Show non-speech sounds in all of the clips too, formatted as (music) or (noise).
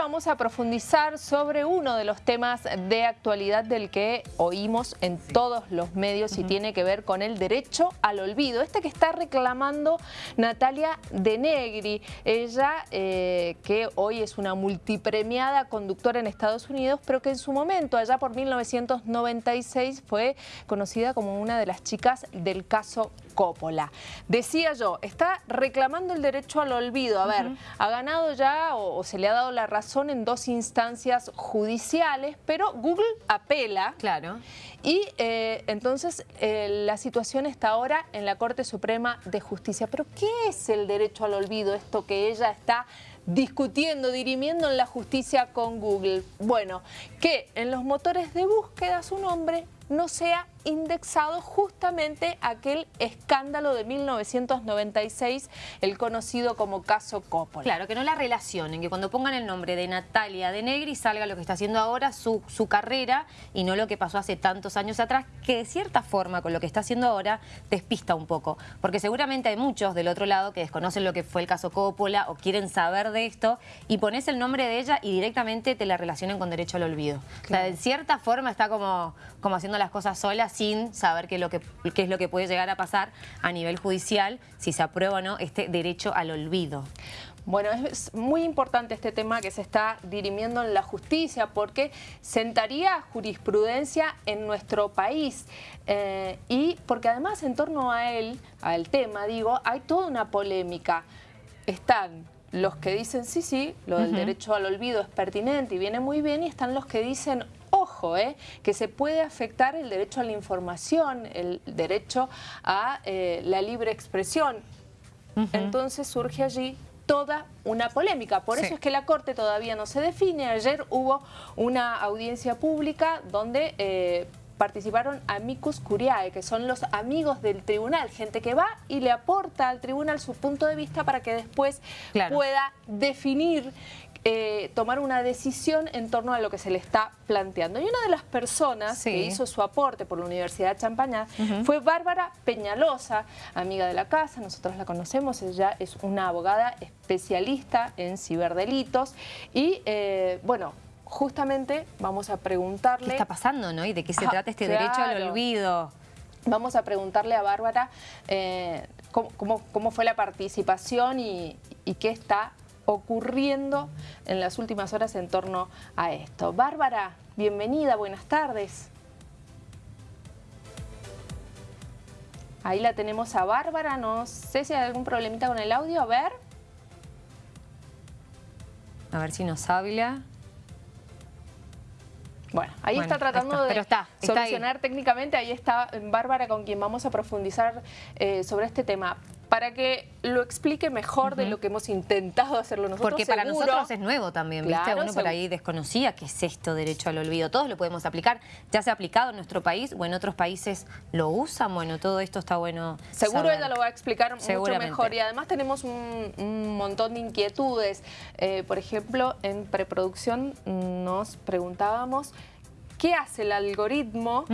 ahora vamos a profundizar sobre uno de los temas de actualidad del que oímos en todos los medios y tiene que ver con el derecho al olvido. Este que está reclamando Natalia De Negri, ella eh, que hoy es una multipremiada conductora en Estados Unidos, pero que en su momento, allá por 1996, fue conocida como una de las chicas del caso Coppola. Decía yo, está reclamando el derecho al olvido. A ver, ha ganado ya o, se le ha dado la razón en dos instancias judiciales, pero Google apela. Claro. Y eh, entonces eh, la situación está ahora en la Corte Suprema de Justicia. Pero ¿qué es el derecho al olvido? Esto que ella está discutiendo, dirimiendo en la justicia con Google. Bueno, que en los motores de búsqueda su nombre no sea indexado justamente aquel escándalo de 1996, el conocido como caso Coppola. Claro, que no la relacionen, que cuando pongan el nombre de Natalia de Negri salga lo que está haciendo ahora, su, su carrera, y no lo que pasó hace tantos años atrás, que de cierta forma con lo que está haciendo ahora despista un poco. Porque seguramente hay muchos del otro lado que desconocen lo que fue el caso Coppola o quieren saber de esto, y pones el nombre de ella y directamente te la relacionan con derecho al olvido. O sea, de cierta forma está como, como haciendo las cosas solas sin saber qué es, lo que, qué es lo que puede llegar a pasar a nivel judicial, si se aprueba o no este derecho al olvido. Bueno, es muy importante este tema que se está dirimiendo en la justicia porque sentaría jurisprudencia en nuestro país eh, y porque además en torno a él, al tema, digo, hay toda una polémica. Están los que dicen, sí, sí, lo del derecho al olvido es pertinente y viene muy bien y están los que dicen, ojo, eh, que se puede afectar el derecho a la información, el derecho a eh, la libre expresión. Entonces surge allí toda una polémica. Por eso es que la Corte todavía no se define. Ayer hubo una audiencia pública donde eh, participaron amicus curiae, que son los amigos del tribunal, gente que va y le aporta al tribunal su punto de vista para que después pueda definir eh, tomar una decisión en torno a lo que se le está planteando. Y una de las personas que hizo su aporte por la Universidad de Champañá fue Bárbara Peñalosa, amiga de la casa, nosotros la conocemos, ella es una abogada especialista en ciberdelitos y eh, bueno, justamente vamos a preguntarle... ¿Qué está pasando, no? ¿Y de qué se trata este derecho al olvido? Vamos a preguntarle a Bárbara eh, cómo, fue la participación y, y qué está ocurriendo en las últimas horas en torno a esto. Bárbara, bienvenida, buenas tardes. Ahí la tenemos a Bárbara, no sé si hay algún problemita con el audio, a ver. A ver si nos habla. Bueno, ahí está tratando de solucionar técnicamente, ahí está Bárbara con quien vamos a profundizar eh, sobre este tema para que lo explique mejor de lo que hemos intentado hacerlo nosotros. Porque para nosotros es nuevo también, ¿viste? Uno por ahí desconocía qué es esto derecho al olvido. Todos lo podemos aplicar. Ya se ha aplicado en nuestro país o en otros países lo usan. Bueno, todo esto está bueno Seguro ella lo va a explicar mucho mejor. Y además tenemos un, montón de inquietudes. Eh, por ejemplo, en preproducción nos preguntábamos ¿Qué hace el algoritmo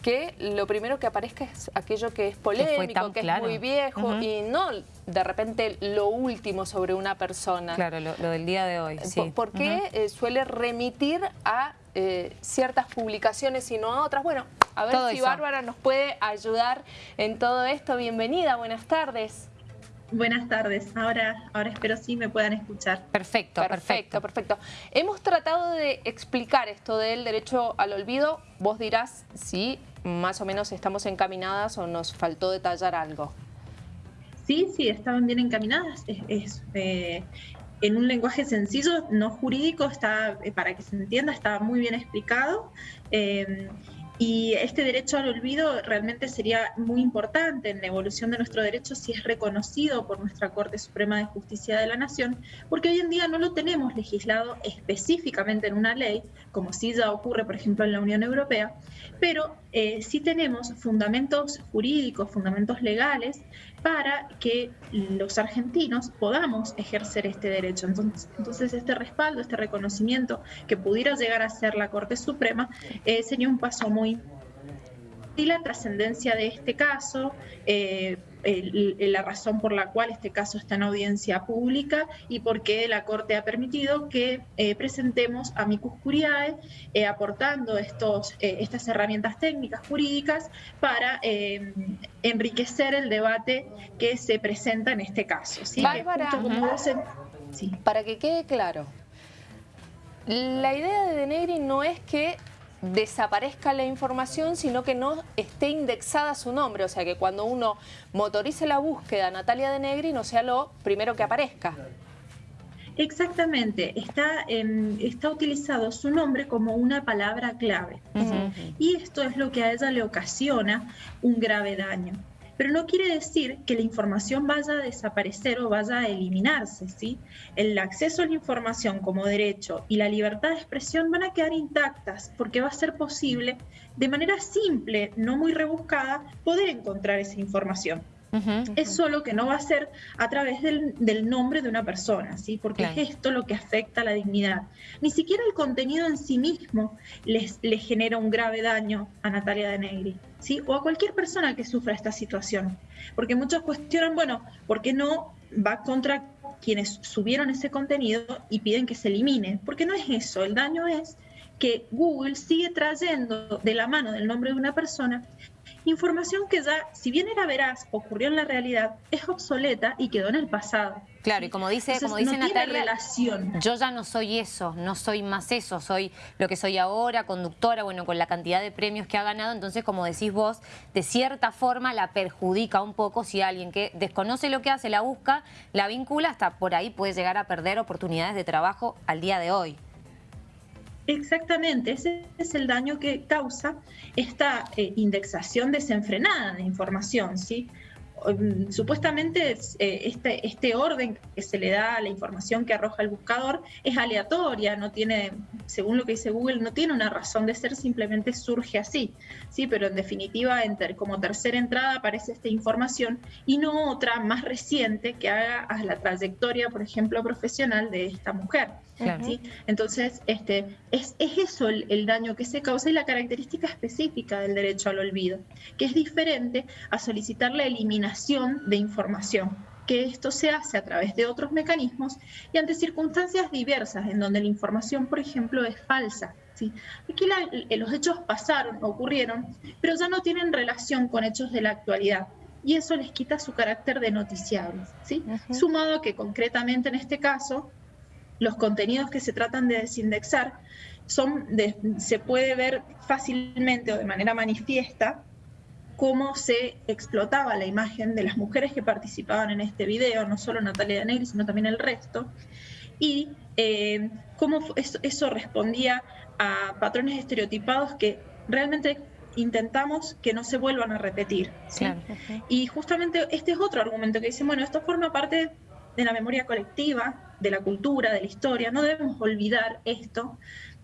que lo primero que aparezca es aquello que es polémico, que, es muy viejo y no de repente lo último sobre una persona? Claro, lo, del día de hoy, sí. ¿Por, qué eh, suele remitir a eh, ciertas publicaciones y no a otras? Bueno, a ver si Bárbara nos puede ayudar en todo esto. Bienvenida, buenas tardes. Buenas tardes. Ahora, ahora espero sí me puedan escuchar. Perfecto, perfecto, perfecto. Hemos tratado de explicar esto del derecho al olvido. Vos dirás si más o menos estamos encaminadas o nos faltó detallar algo. Sí, sí, estaban bien encaminadas. Es, eh, en un lenguaje sencillo, no jurídico, está eh, para que se entienda, está muy bien explicado. Eh, y este derecho al olvido realmente sería muy importante en la evolución de nuestro derecho si es reconocido por nuestra Corte Suprema de Justicia de la Nación, porque hoy en día no lo tenemos legislado específicamente en una ley, como sí ya ocurre, por ejemplo, en la Unión Europea, pero eh, sí tenemos fundamentos jurídicos, fundamentos legales para que los argentinos podamos ejercer este derecho. Entonces, entonces este respaldo, este reconocimiento que pudiera llegar a ser la Corte Suprema, eh, sería un paso muy la trascendencia de este caso, eh, la razón por la cual este caso está en audiencia pública y por qué la Corte ha permitido que eh, presentemos a Micus Curiae eh, aportando estos, estas herramientas técnicas jurídicas para enriquecer el debate que se presenta en este caso. ¿sí? Para que quede claro, la idea de Denegri no es que desaparezca la información, sino que no esté indexada su nombre. O sea, que cuando uno motorice la búsqueda Natalia de Negri no sea lo primero que aparezca. Exactamente, está, está utilizado su nombre como una palabra clave. Y esto es lo que a ella le ocasiona un grave daño pero no quiere decir que la información vaya a desaparecer o vaya a eliminarse, ¿sí? El acceso a la información como derecho y la libertad de expresión van a quedar intactas porque va a ser posible de manera simple, no muy rebuscada, poder encontrar esa información. Es solo que no va a ser a través del, nombre de una persona, ¿sí? porque es esto lo que afecta a la dignidad. Ni siquiera el contenido en sí mismo les, genera un grave daño a Natalia de Negri, ¿sí? o a cualquier persona que sufra esta situación. Porque muchos cuestionan, bueno, ¿por qué no va contra quienes subieron ese contenido y piden que se elimine? Porque no es eso, el daño es que Google sigue trayendo de la mano del nombre de una persona información que ya, si bien era veraz, ocurrió en la realidad, es obsoleta y quedó en el pasado. Claro, y como dice, como dice Natalia, yo ya no soy eso, no soy más eso, soy lo que soy ahora, conductora, bueno, con la cantidad de premios que ha ganado, entonces como decís vos, de cierta forma la perjudica un poco si alguien que desconoce lo que hace, la busca, la vincula, hasta por ahí puede llegar a perder oportunidades de trabajo al día de hoy. Exactamente, ese es el daño que causa esta eh, indexación desenfrenada de información, ¿sí? Mm, supuestamente eh, este, este orden que se le da a la información que arroja el buscador es aleatoria, no tiene, según lo que dice Google, no tiene una razón de ser, simplemente surge así, ¿sí? pero en definitiva como tercera entrada aparece esta información y no otra más reciente que haga a la trayectoria, por ejemplo, profesional de esta mujer. ¿Sí? Entonces, este, es, eso el, el daño que se causa y la característica específica del derecho al olvido, que es diferente a solicitar la eliminación de información, que esto se hace a través de otros mecanismos y ante circunstancias diversas en donde la información, por ejemplo, es falsa. ¿sí? Aquí eh, los hechos pasaron, ocurrieron, pero ya no tienen relación con hechos de la actualidad y eso les quita su carácter de noticiables. ¿sí? Sumado a que concretamente en este caso, los contenidos que se tratan de desindexar son se puede ver fácilmente o de manera manifiesta cómo se explotaba la imagen de las mujeres que participaban en este video, no solo Natalia de Negri, sino también el resto, y eh, cómo eso, respondía a patrones estereotipados que realmente intentamos que no se vuelvan a repetir. Y justamente este es otro argumento que dice, bueno, esto forma parte de la memoria colectiva, de la cultura, de la historia, no debemos olvidar esto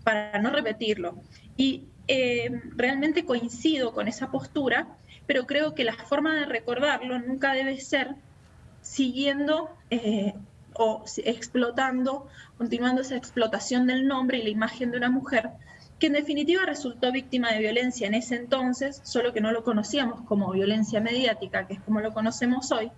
para no repetirlo. Y eh, realmente coincido con esa postura, pero creo que la forma de recordarlo nunca debe ser siguiendo eh, o explotando, continuando esa explotación del nombre y la imagen de una mujer que en definitiva resultó víctima de violencia en ese entonces, solo que no lo conocíamos como violencia mediática, que es como lo conocemos hoy,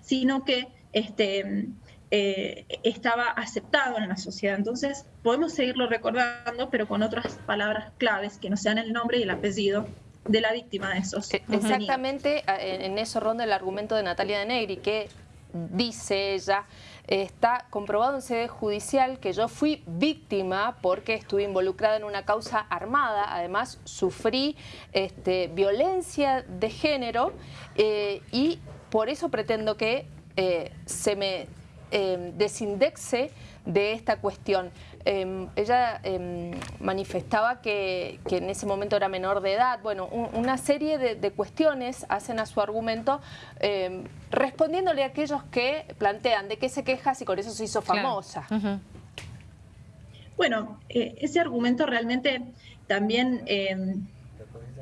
sino que este, eh, estaba aceptado en la sociedad. Entonces, podemos seguirlo recordando, pero con otras palabras claves que no sean el nombre y el apellido de la víctima de esos. E, exactamente, en eso ronda el argumento de Natalia de Negri, que dice ella, está comprobado en sede judicial que yo fui víctima porque estuve involucrada en una causa armada, además sufrí este, violencia de género eh, y por eso pretendo que eh, se me eh, desindexe de esta cuestión. Em, ella em, manifestaba que, en ese momento era menor de edad. Bueno, una serie de, cuestiones hacen a su argumento em, respondiéndole a aquellos que plantean de qué se queja si con eso se hizo famosa. Bueno, eh, ese argumento realmente también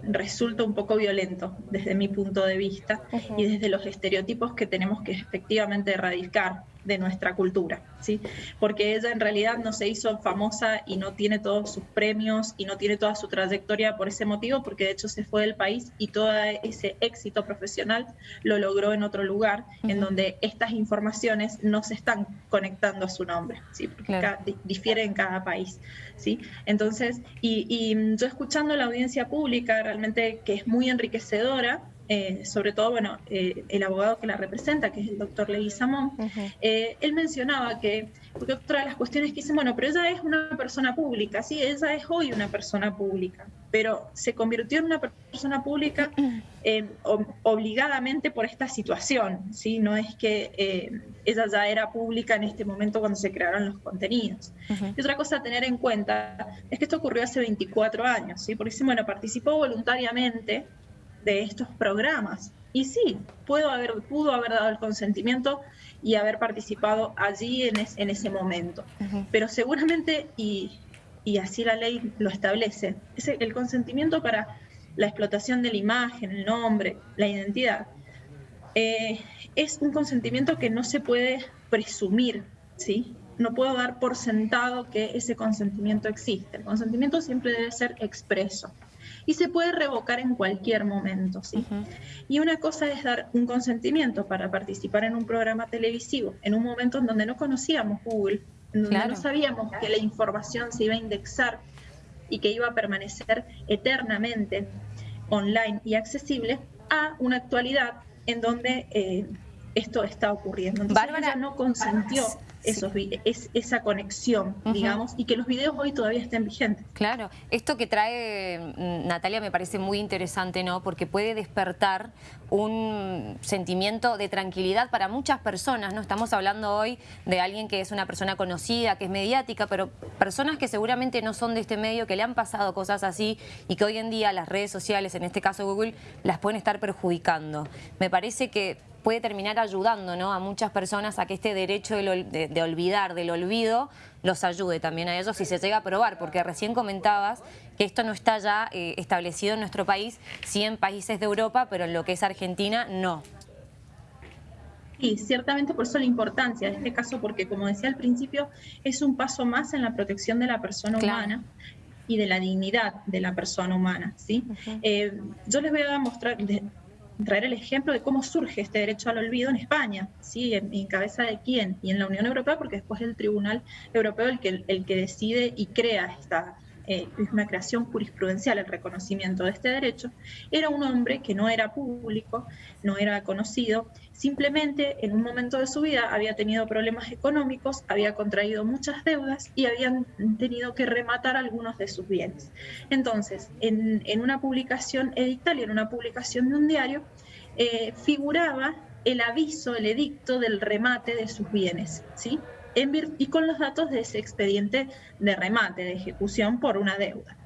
resulta un poco violento desde mi punto de vista y desde los estereotipos que tenemos que efectivamente erradicar de nuestra cultura, ¿sí? Porque ella en realidad no se hizo famosa y no tiene todos sus premios y no tiene toda su trayectoria por ese motivo, porque de hecho se fue del país y todo ese éxito profesional lo logró en otro lugar, en donde estas informaciones no se están conectando a su nombre, ¿sí? Porque difiere en cada país, ¿sí? Entonces, y, y yo escuchando la audiencia pública, realmente que es muy enriquecedora, eh, sobre todo, bueno, eh, el abogado que la representa, que es el doctor Leguizamón, eh, él mencionaba que, porque otra de las cuestiones que dicen, bueno, pero ella es una persona pública, sí, ella es hoy una persona pública, pero se convirtió en una persona pública (clears throat) obligadamente por esta situación, ¿sí? No es que ella ya era pública en este momento cuando se crearon los contenidos. Y otra cosa a tener en cuenta es que esto ocurrió hace 24 años, ¿sí? Porque, bueno, participó voluntariamente de estos programas. Y sí, puedo haber, pudo haber dado el consentimiento y haber participado allí en, en ese momento. Pero seguramente, y, y, así la ley lo establece, es el consentimiento para la explotación de la imagen, el nombre, la identidad, eh, es un consentimiento que no se puede presumir, ¿sí? No puedo dar por sentado que ese consentimiento existe. El consentimiento siempre debe ser expreso y se puede revocar en cualquier momento. ¿sí? Y una cosa es dar un consentimiento para participar en un programa televisivo en un momento en donde no conocíamos Google, en donde no sabíamos que la información se iba a indexar y que iba a permanecer eternamente online y accesible, a una actualidad en donde eh, esto está ocurriendo. Entonces Bárbara, no consentió esos, es, esa conexión, digamos, y que los videos hoy todavía estén vigentes. Claro, esto que trae mm, Natalia me parece muy interesante, ¿no? Porque puede despertar un sentimiento de tranquilidad para muchas personas, ¿no? Estamos hablando hoy de alguien que es una persona conocida, que es mediática, pero personas que seguramente no son de este medio, que le han pasado cosas así y que hoy en día las redes sociales, en este caso Google, las pueden estar perjudicando. Me parece que puede terminar ayudando ¿no? a muchas personas a que este derecho de, olvidar, del olvido, los ayude también a ellos si se llega a probar, porque recién comentabas que esto no está ya eh, establecido en nuestro país, sí en países de Europa, pero en lo que es Argentina, no. Sí, ciertamente por eso la importancia de este caso, porque como decía al principio, es un paso más en la protección de la persona humana y de la dignidad de la persona humana. ¿sí? Eh, yo les voy a mostrar, traer el ejemplo de cómo surge este derecho al olvido en España, ¿sí? en, cabeza de quién, y en la Unión Europea, porque después es el Tribunal Europeo el que, el que decide y crea esta, eh, es una creación jurisprudencial el reconocimiento de este derecho, era un hombre que no era público, no era conocido, simplemente en un momento de su vida había tenido problemas económicos, había contraído muchas deudas y habían tenido que rematar algunos de sus bienes. Entonces, en, una publicación edictal y en una publicación de un diario, eh, figuraba el aviso, el edicto del remate de sus bienes, ¿sí? Y con los datos de ese expediente de remate, de ejecución por una deuda.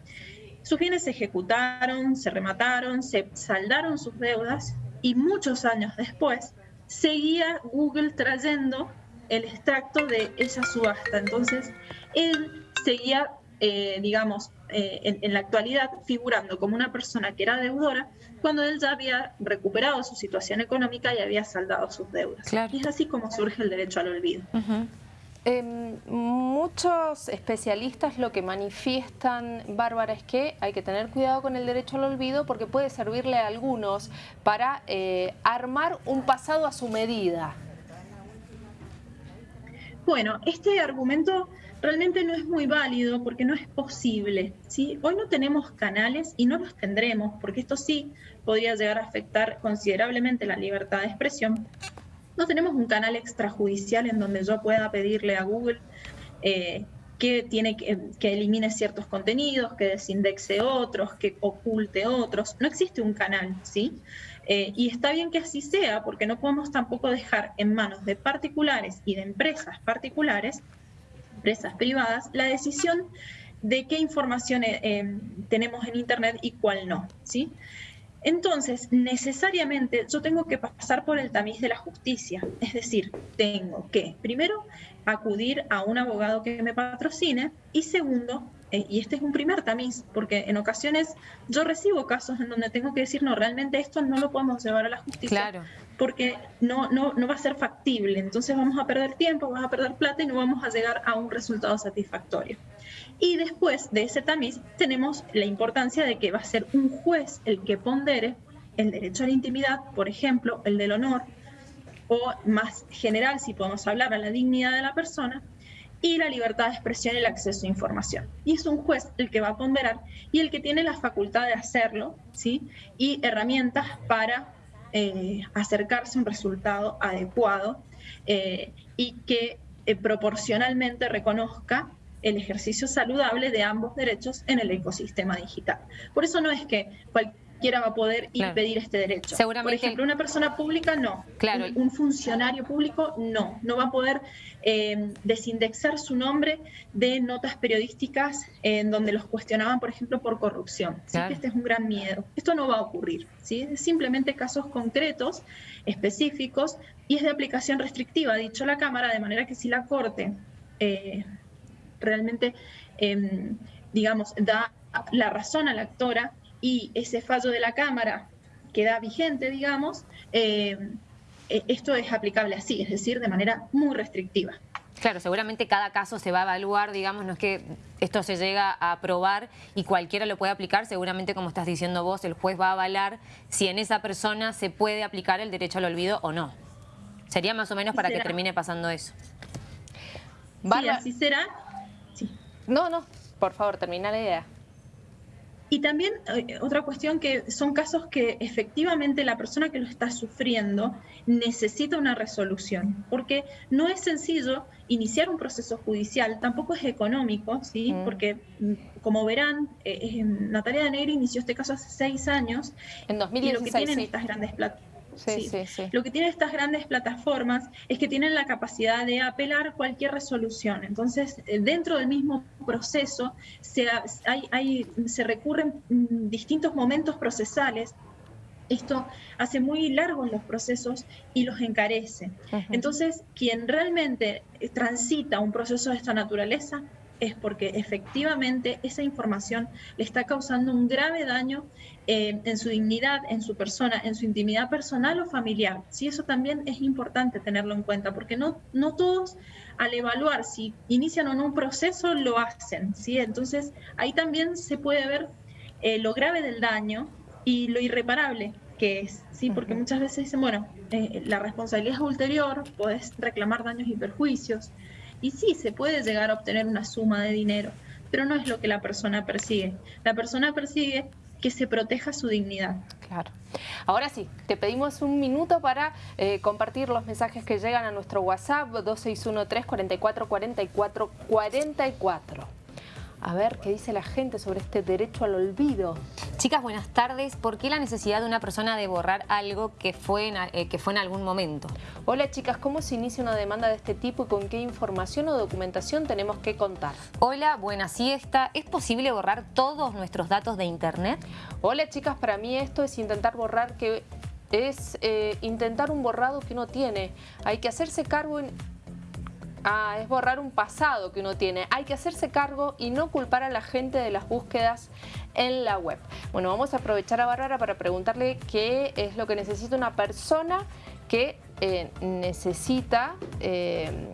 Sus bienes se ejecutaron, se remataron, se saldaron sus deudas y muchos años después seguía Google trayendo el extracto de esa subasta. Entonces, él seguía, eh, digamos, eh, en, la actualidad figurando como una persona que era deudora cuando él ya había recuperado su situación económica y había saldado sus deudas. Y es así como surge el derecho al olvido. Em, muchos especialistas lo que manifiestan, Bárbara, es que hay que tener cuidado con el derecho al olvido porque puede servirle a algunos para eh, armar un pasado a su medida. Bueno, este argumento realmente no es muy válido porque no es posible. ¿sí? Hoy no tenemos canales y no los tendremos porque esto sí podría llegar a afectar considerablemente la libertad de expresión no tenemos un canal extrajudicial en donde yo pueda pedirle a Google eh, que elimine ciertos contenidos, que desindexe otros, que oculte otros. No existe un canal, ¿sí? Eh, y está bien que así sea, porque no podemos tampoco dejar en manos de particulares y de empresas particulares, empresas privadas, la decisión de qué información eh, tenemos en Internet y cuál no, ¿sí? Entonces, necesariamente yo tengo que pasar por el tamiz de la justicia, es decir, tengo que, primero, acudir a un abogado que me patrocine y segundo, y este es un primer tamiz, porque en ocasiones yo recibo casos en donde tengo que decir, no, realmente esto no lo podemos llevar a la justicia, claro. porque no, no, no va a ser factible, entonces vamos a perder tiempo, vamos a perder plata y no vamos a llegar a un resultado satisfactorio. Y después de ese tamiz tenemos la importancia de que va a ser un juez el que pondere el derecho a la intimidad, por ejemplo, el del honor, o más general, si podemos hablar, a la dignidad de la persona, y la libertad de expresión y el acceso a información. Y es un juez el que va a ponderar y el que tiene la facultad de hacerlo, ¿sí? Y herramientas para eh, acercarse a un resultado adecuado eh, y que eh, proporcionalmente reconozca el ejercicio saludable de ambos derechos en el ecosistema digital. Por eso no es que cualquier va a poder impedir este derecho. Por ejemplo, una persona pública no. Claro. Un, funcionario público no. No va a poder eh, desindexar su nombre de notas periodísticas en donde los cuestionaban, por ejemplo, por corrupción. ¿sí? Que este es un gran miedo. Esto no va a ocurrir. ¿sí? Simplemente casos concretos, específicos, y es de aplicación restrictiva, ha dicho la Cámara, de manera que si la Corte eh, realmente, em, digamos, da la razón a la actora, y ese fallo de la Cámara queda vigente, digamos, eh, eh, esto es aplicable así, es decir, de manera muy restrictiva. Claro, seguramente cada caso se va a evaluar, digamos, no es que esto se llega a aprobar y cualquiera lo puede aplicar, seguramente como estás diciendo vos, el juez va a avalar si en esa persona se puede aplicar el derecho al olvido o no. Sería más o menos para que termine pasando eso. Sí, así será. No, no, por favor, termina la idea. Y también eh, otra cuestión que son casos que efectivamente la persona que lo está sufriendo necesita una resolución, porque no es sencillo iniciar un proceso judicial, tampoco es económico, ¿sí? Mm. Porque mm, como verán, eh, Natalia de Negri inició este caso hace seis años. En 2016. Y lo que tienen estas grandes plataformas Sí, sí, sí, Lo que tienen estas grandes plataformas es que tienen la capacidad de apelar cualquier resolución. Entonces, eh, dentro del mismo proceso se, hay, se recurren mm, distintos momentos procesales esto hace muy largos los procesos y los encarece. Entonces, quien realmente transita un proceso de esta naturaleza es porque efectivamente esa información le está causando un grave daño eh, en su dignidad, en su persona, en su intimidad personal o familiar. Sí, eso también es importante tenerlo en cuenta, porque no, no todos al evaluar si inician o no un proceso lo hacen. ¿sí? Entonces ahí también se puede ver eh, lo grave del daño y lo irreparable que es, ¿sí? porque muchas veces dicen, bueno, eh, la responsabilidad es ulterior, puedes reclamar daños y perjuicios, y sí, se puede llegar a obtener una suma de dinero, pero no es lo que la persona persigue. La persona persigue que se proteja su dignidad. Claro. Ahora sí, te pedimos un minuto para eh, compartir los mensajes que llegan a nuestro WhatsApp 2613 44 44 44 a ver qué dice la gente sobre este derecho al olvido. Chicas, buenas tardes. ¿Por qué la necesidad de una persona de borrar algo que fue en, eh, que fue en algún momento? Hola chicas, ¿cómo se inicia una demanda de este tipo y con qué información o documentación tenemos que contar? Hola, buena siesta. ¿Es posible borrar todos nuestros datos de internet? Hola chicas, para mí esto es intentar borrar que es eh, intentar un borrado que uno tiene. Hay que hacerse cargo en Ah, es borrar un pasado que uno tiene. Hay que hacerse cargo y no culpar a la gente de las búsquedas en la web. Bueno, vamos a aprovechar a Bárbara para preguntarle qué es lo que necesita una persona que eh, necesita eh,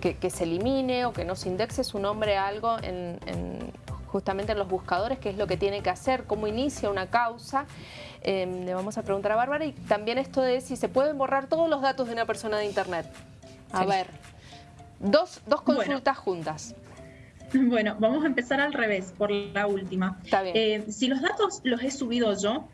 que, se elimine o que no se indexe su nombre a algo en, justamente en los buscadores, qué es lo que tiene que hacer, cómo inicia una causa. Eh, le vamos a preguntar a Bárbara y también esto de si se pueden borrar todos los datos de una persona de internet. A ver. Dos, dos consultas juntas. (laughs) Bueno, vamos a empezar al revés, por la última. Está bien. Eh, si los datos los he subido yo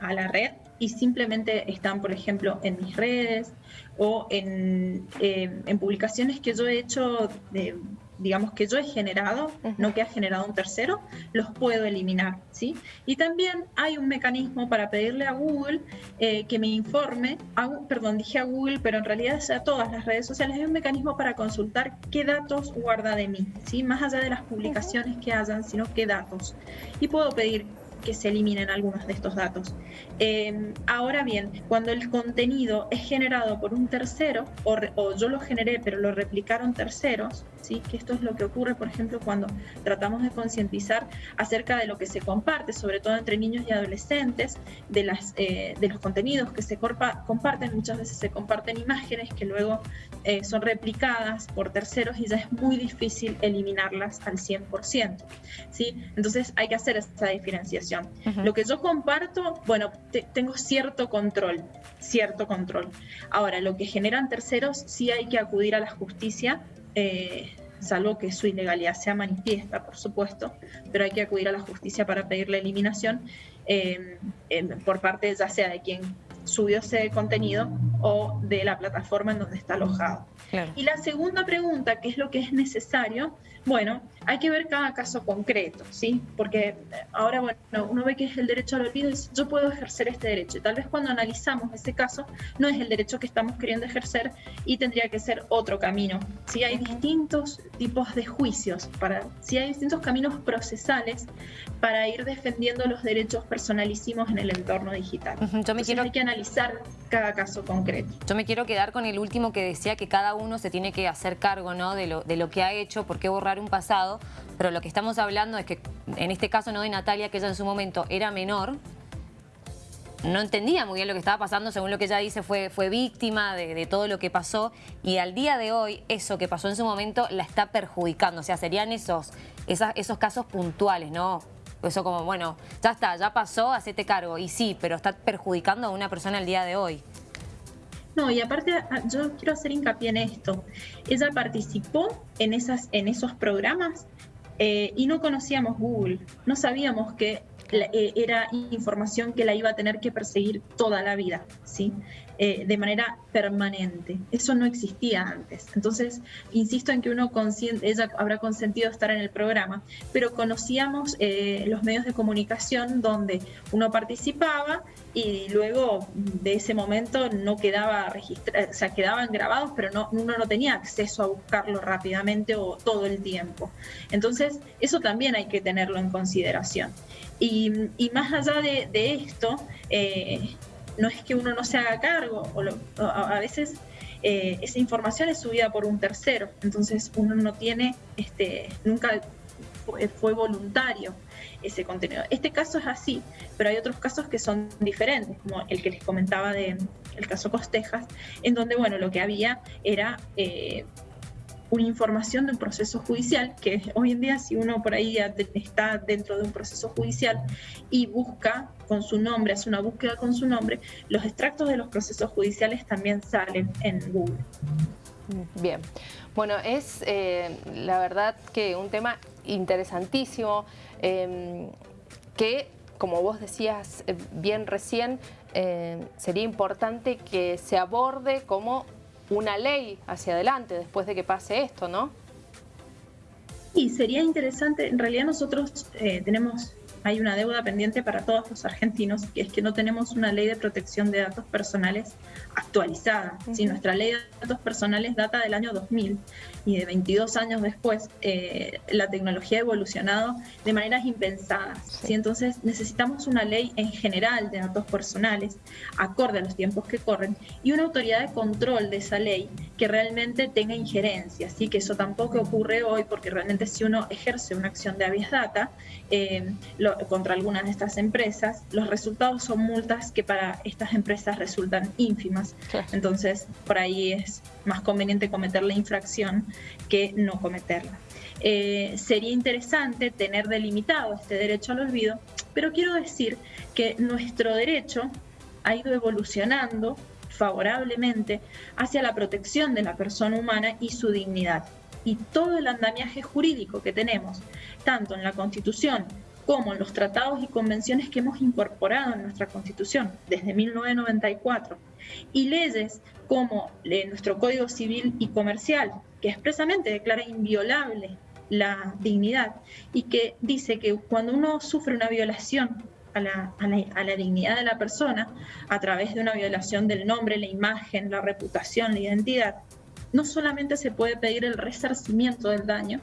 a la red y simplemente están, por ejemplo, en mis redes o en, eh, en publicaciones que yo he hecho de digamos, que yo he generado, no que ha generado un tercero, los puedo eliminar, ¿sí? Y también hay un mecanismo para pedirle a Google eh, que me informe, perdón, dije a Google, pero en realidad es a todas las redes sociales, hay un mecanismo para consultar qué datos guarda de mí, ¿sí? Más allá de las publicaciones que hayan, sino qué datos. Y puedo pedir que se eliminen algunos de estos datos. Em, ahora bien, cuando el contenido es generado por un tercero, o, yo lo generé pero lo replicaron terceros, ¿sí? que esto es lo que ocurre, por ejemplo, cuando tratamos de concientizar acerca de lo que se comparte, sobre todo entre niños y adolescentes, de, las, eh, de los contenidos que se comparten, muchas veces se comparten imágenes que luego eh, son replicadas por terceros y ya es muy difícil eliminarlas al 100%. ¿sí? Entonces hay que hacer esa diferenciación. Lo que yo comparto, bueno, tengo cierto control, cierto control. Ahora, lo que generan terceros, sí hay que acudir a la justicia. Eh, salvo que su ilegalidad sea manifiesta, por supuesto, pero hay que acudir a la justicia para pedir la eliminación eh, por parte ya sea de quien subió ese contenido o de la plataforma en donde está alojado. Y la segunda pregunta, ¿qué es lo que es necesario? Bueno, hay que ver cada caso concreto, ¿sí? Porque ahora, bueno, uno ve que es el derecho al olvido y dice, yo puedo ejercer este derecho. Y tal vez cuando analizamos ese caso, no es el derecho que estamos queriendo ejercer y tendría que ser otro camino. ¿sí? Hay distintos tipos de juicios, para, ¿sí? hay distintos caminos procesales para ir defendiendo los derechos personalísimos en el entorno digital. Yo me quiero... Analizar cada caso concreto. Yo me quiero quedar con el último que decía que cada uno se tiene que hacer cargo ¿no? de, lo, de lo que ha hecho, por qué borrar un pasado, pero lo que estamos hablando es que en este caso no de Natalia, que ella en su momento era menor, no entendía muy bien lo que estaba pasando, según lo que ella dice, fue, fue víctima de, todo lo que pasó y al día de hoy eso que pasó en su momento la está perjudicando, o sea, serían esos, esos casos puntuales, ¿no? Eso como, bueno, ya está, ya pasó, hacete cargo. Y sí, pero está perjudicando a una persona al día de hoy. No, y aparte ah, yo quiero hacer hincapié en esto. Ella participó en, esas, en esos programas eh, y no conocíamos Google. No sabíamos que eh, era información que la iba a tener que perseguir toda la vida, ¿sí? Eh, de manera permanente. Eso no existía antes. Entonces, insisto en que uno ella habrá consentido estar en el programa, pero conocíamos eh, los medios de comunicación donde uno participaba y luego de ese momento no quedaba registrado, quedaban grabados, pero no, uno no tenía acceso a buscarlo rápidamente o todo el tiempo. Entonces, eso también hay que tenerlo en consideración. Y, más allá de, esto, eh, no es que uno no se haga cargo, o, a, veces eh, esa información es subida por un tercero, entonces uno no tiene, este, nunca fue, voluntario ese contenido. Este caso es así, pero hay otros casos que son diferentes, como el que les comentaba de el caso Costejas, en donde bueno lo que había era eh, una información de un proceso judicial, que hoy en día si uno por ahí está dentro de un proceso judicial y busca con su nombre, hace una búsqueda con su nombre, los extractos de los procesos judiciales también salen en Google. Bien, bueno, es eh, la verdad que un tema interesantísimo em, que, como vos decías eh, bien recién, eh, sería importante que se aborde como una ley hacia adelante después de que pase esto, ¿no? Y sería interesante, en realidad nosotros eh, tenemos hay una deuda pendiente para todos los argentinos, que es que no tenemos una ley de protección de datos personales actualizada. Si nuestra ley de datos personales data del año 2000 y de 22 años después eh, la tecnología ha evolucionado de maneras impensadas. Entonces necesitamos una ley en general de datos personales, acorde a los tiempos que corren, y una autoridad de control de esa ley que realmente tenga injerencia. Así que eso tampoco ocurre hoy porque realmente si uno ejerce una acción de habeas data, eh, contra algunas de estas empresas, los resultados son multas que para estas empresas resultan ínfimas. Entonces, por ahí es más conveniente cometer la infracción que no cometerla. Eh, sería interesante tener delimitado este derecho al olvido, pero quiero decir que nuestro derecho ha ido evolucionando favorablemente hacia la protección de la persona humana y su dignidad. Y todo el andamiaje jurídico que tenemos, tanto en la Constitución como los tratados y convenciones que hemos incorporado en nuestra Constitución desde 1994 y leyes como nuestro Código Civil y Comercial, que expresamente declara inviolable la dignidad y que dice que cuando uno sufre una violación a la, a, la, dignidad de la persona a través de una violación del nombre, la imagen, la reputación, la identidad, no solamente se puede pedir el resarcimiento del daño,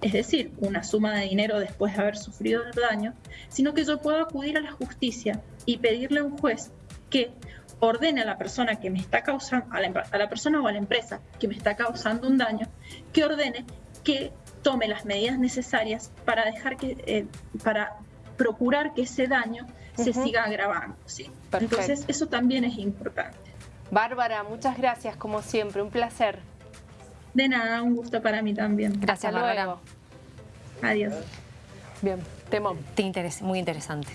es decir, una suma de dinero después de haber sufrido el daño, sino que yo puedo acudir a la justicia y pedirle a un juez que ordene a la persona que me está causando, a la, persona o a la empresa que me está causando un daño, que ordene que tome las medidas necesarias para dejar que, eh, para procurar que ese daño se siga agravando. ¿sí? Entonces, eso también es importante. Bárbara, muchas gracias como siempre, un placer. De nada, un gusto para mí también. Gracias, Hasta Bárbara. luego. Adiós. Bien, temón. Muy interesante.